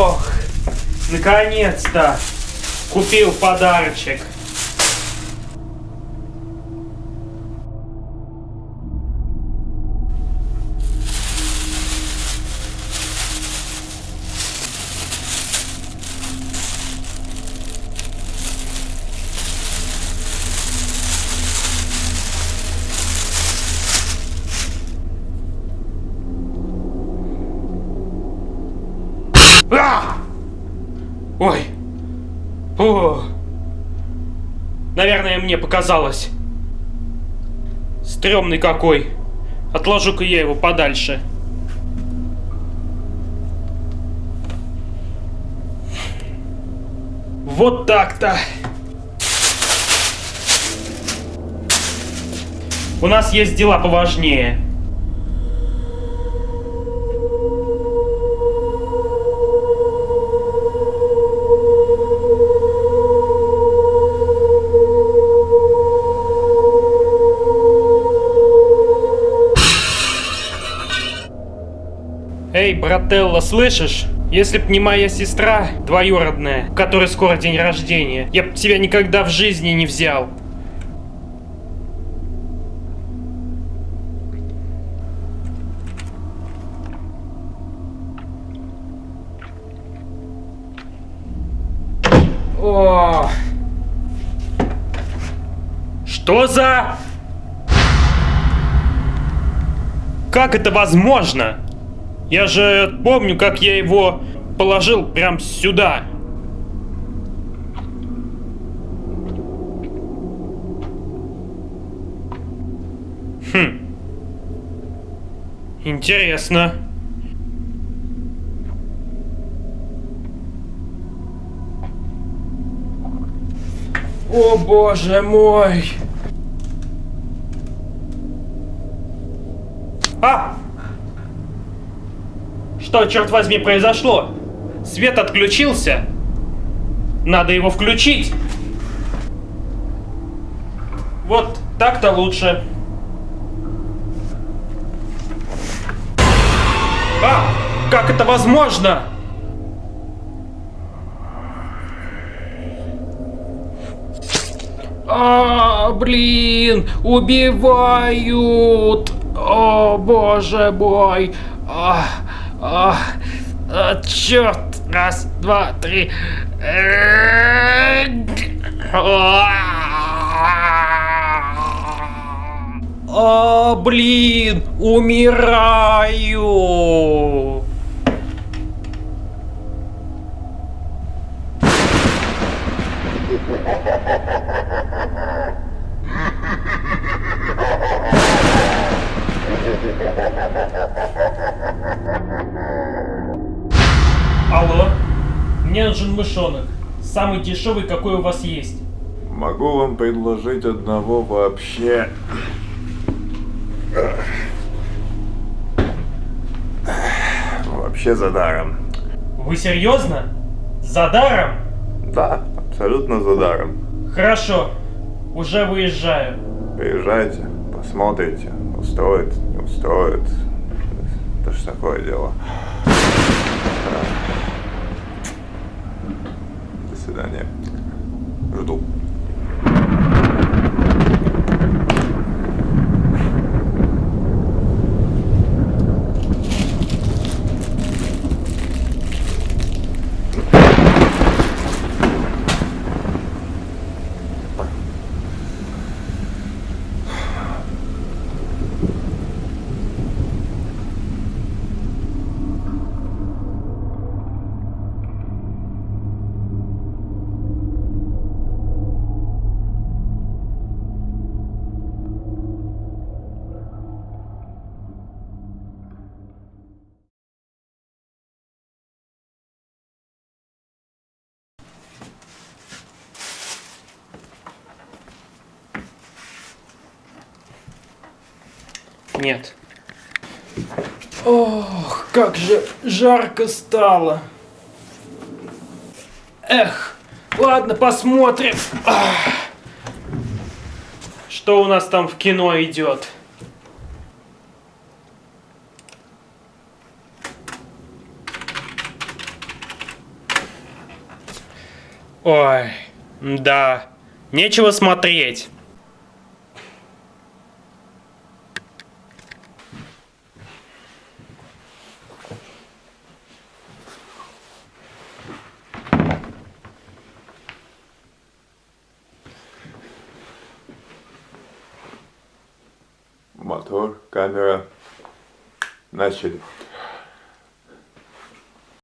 Ох, наконец-то купил подарочек. Ой. О. Наверное, мне показалось. Стремный какой. Отложу-ка я его подальше. Вот так-то. У нас есть дела поважнее. Эй, брателла, слышишь? Если б не моя сестра, двоюродная, у которой скоро день рождения, я б тебя никогда в жизни не взял. О! Что за... Как это возможно? Я же помню, как я его положил прям сюда. Хм. Интересно. О боже мой! А! Что, черт возьми, произошло? Свет отключился? Надо его включить. Вот так-то лучше. А! Как это возможно? А, блин, убивают! О, боже мой! А, а, а, черт! Раз, два, три. О, блин, умираю. Алло, мне нужен мышонок. Самый дешевый, какой у вас есть. Могу вам предложить одного вообще. Вообще за даром. Вы серьезно? За даром? Да, абсолютно за даром. Хорошо, уже выезжаю. Приезжайте, посмотрите, устроит, не устроит. Это ж такое дело. だよね。ルド Нет. Ох, как же жарко стало. Эх, ладно, посмотрим. Ах. Что у нас там в кино идет? Ой, да, нечего смотреть. Altör, Gamera, Mescid.